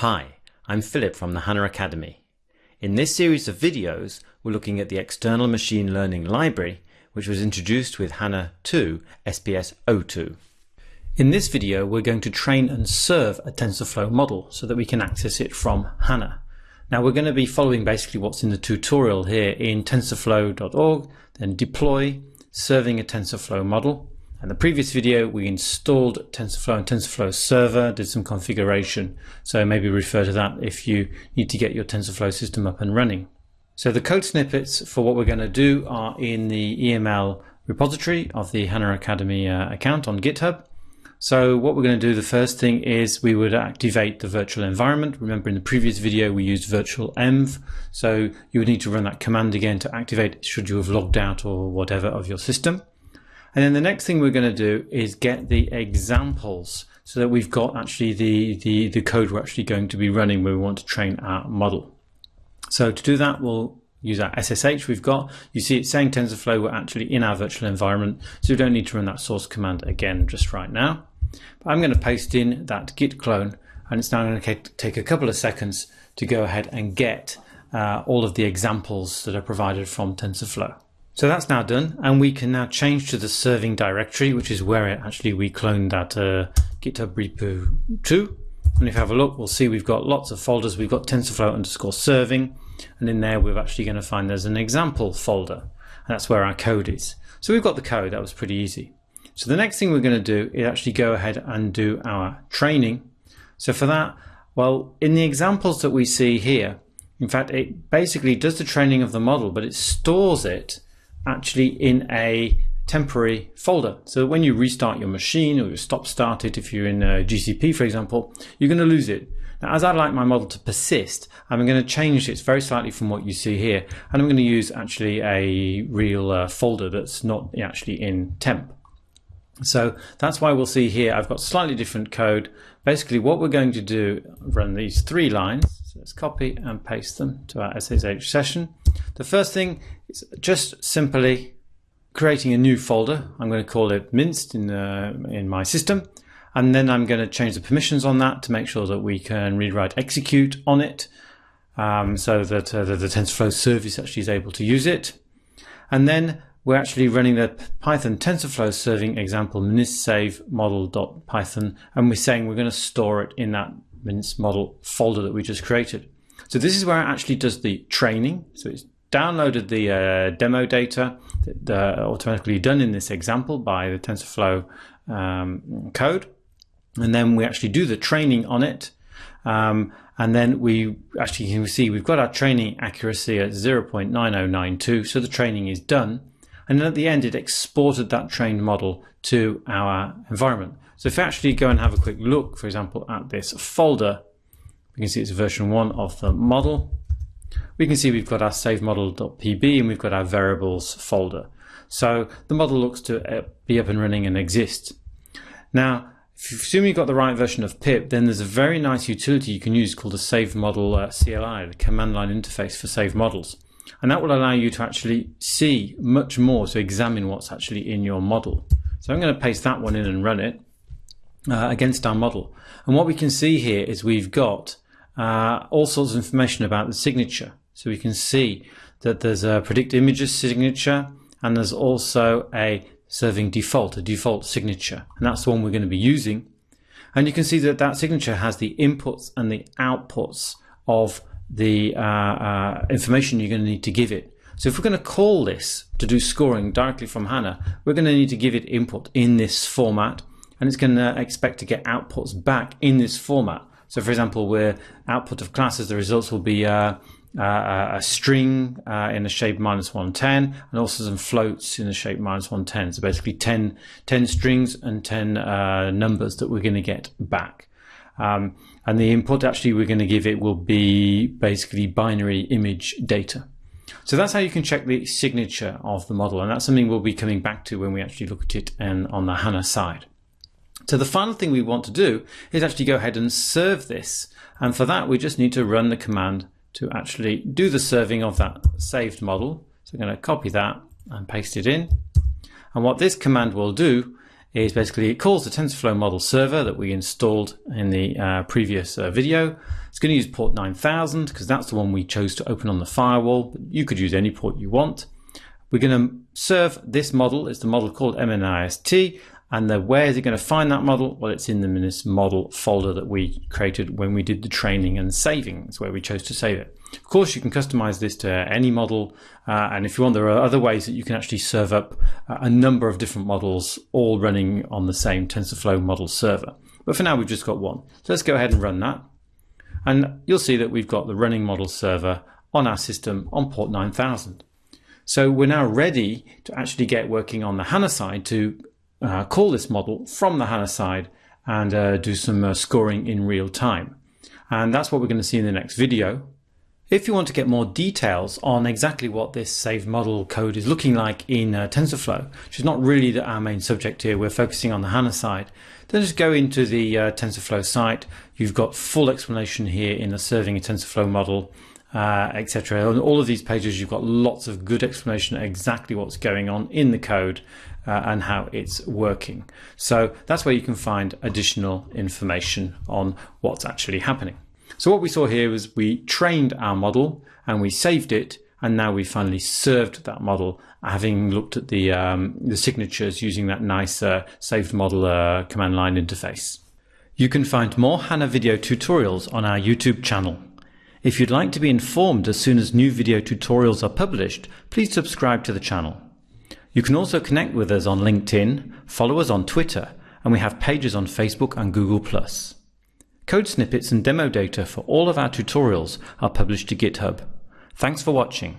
Hi, I'm Philip from the HANA Academy. In this series of videos, we're looking at the external machine learning library, which was introduced with HANA 2 SPS 02. In this video, we're going to train and serve a TensorFlow model so that we can access it from HANA. Now we're going to be following basically what's in the tutorial here in tensorflow.org, then deploy, serving a TensorFlow model, in the previous video, we installed TensorFlow and TensorFlow Server, did some configuration. So maybe refer to that if you need to get your TensorFlow system up and running. So the code snippets for what we're going to do are in the EML repository of the HANA Academy uh, account on GitHub. So what we're going to do, the first thing is we would activate the virtual environment. Remember in the previous video we used virtual env. So you would need to run that command again to activate should you have logged out or whatever of your system. And then the next thing we're going to do is get the examples so that we've got actually the, the, the code we're actually going to be running when we want to train our model. So to do that, we'll use our SSH we've got. You see it's saying TensorFlow, we're actually in our virtual environment, so we don't need to run that source command again just right now. But I'm going to paste in that git clone, and it's now going to take a couple of seconds to go ahead and get uh, all of the examples that are provided from TensorFlow. So that's now done, and we can now change to the serving directory, which is where it actually we cloned that uh, GitHub repo to. And if you have a look, we'll see we've got lots of folders. We've got TensorFlow underscore serving, and in there we're actually going to find there's an example folder, and that's where our code is. So we've got the code, that was pretty easy. So the next thing we're going to do is actually go ahead and do our training. So for that, well, in the examples that we see here, in fact, it basically does the training of the model, but it stores it actually in a temporary folder. So when you restart your machine or you stop start it, if you're in GCP, for example, you're going to lose it. Now, as I'd like my model to persist, I'm going to change it very slightly from what you see here. And I'm going to use actually a real uh, folder that's not actually in temp. So that's why we'll see here, I've got slightly different code. Basically what we're going to do, run these three lines. So let's copy and paste them to our SSH session. The first thing is just simply creating a new folder. I'm going to call it minced in, uh, in my system. And then I'm going to change the permissions on that to make sure that we can read, write, execute on it um, so that, uh, the TensorFlow service actually is able to use it. And then we're actually running the Python TensorFlow serving example minsave model.python and we're saying we're going to store it in that MNIST model folder that we just created. So this is where it actually does the training. So it's downloaded the uh, demo data that, uh, automatically done in this example by the TensorFlow um, code. And then we actually do the training on it. Um, and then we actually can see we've got our training accuracy at 0.9092. So the training is done. And then at the end, it exported that trained model to our environment. So if we actually go and have a quick look, for example, at this folder, we can see it's version one of the model we can see we've got our save model.pb and we've got our variables folder. So the model looks to uh, be up and running and exist. Now, if you assume you've got the right version of pip, then there's a very nice utility you can use called the save model uh, CLI, the command line interface for save models. And that will allow you to actually see much more to examine what's actually in your model. So I'm going to paste that one in and run it uh, against our model. And what we can see here is we've got uh, all sorts of information about the signature. So we can see that there's a predict images signature and there's also a serving default, a default signature. And that's the one we're going to be using. And you can see that that signature has the inputs and the outputs of the uh, uh, information you're going to need to give it. So if we're going to call this to do scoring directly from HANA, we're going to need to give it input in this format and it's going to expect to get outputs back in this format. So for example, where output of classes, the results will be uh, uh, a string uh, in the shape minus 110 and also some floats in the shape minus 110. So basically 10, 10 strings and 10 uh, numbers that we're going to get back. Um, and the input actually we're going to give it will be basically binary image data. So that's how you can check the signature of the model. And that's something we'll be coming back to when we actually look at it and on the HANA side. So the final thing we want to do is actually go ahead and serve this. And for that, we just need to run the command to actually do the serving of that saved model. So I'm going to copy that and paste it in. And what this command will do is basically it calls the TensorFlow model server that we installed in the uh, previous uh, video. It's going to use port 9000 because that's the one we chose to open on the firewall. You could use any port you want. We're going to serve this model. It's the model called MNIST. And the, where is it going to find that model? Well, it's in the MNIST model folder that we created when we did the training and saving. It's where we chose to save it. Of course, you can customize this to any model. Uh, and if you want, there are other ways that you can actually serve up a number of different models all running on the same TensorFlow model server. But for now, we've just got one. So let's go ahead and run that. And you'll see that we've got the running model server on our system on port 9000. So we're now ready to actually get working on the HANA side to uh, call this model from the HANA side and uh, do some uh, scoring in real time. And that's what we're going to see in the next video. If you want to get more details on exactly what this saved model code is looking like in uh, TensorFlow, which is not really our main subject here, we're focusing on the HANA side, then just go into the uh, TensorFlow site. You've got full explanation here in the serving a TensorFlow model, uh, etc. On all of these pages, you've got lots of good explanation exactly what's going on in the code uh, and how it's working. So that's where you can find additional information on what's actually happening. So what we saw here was we trained our model and we saved it and now we finally served that model having looked at the, um, the signatures using that nice uh, saved model uh, command line interface. You can find more HANA video tutorials on our YouTube channel. If you'd like to be informed as soon as new video tutorials are published, please subscribe to the channel. You can also connect with us on LinkedIn, follow us on Twitter, and we have pages on Facebook and Google+. Code snippets and demo data for all of our tutorials are published to GitHub. Thanks for watching.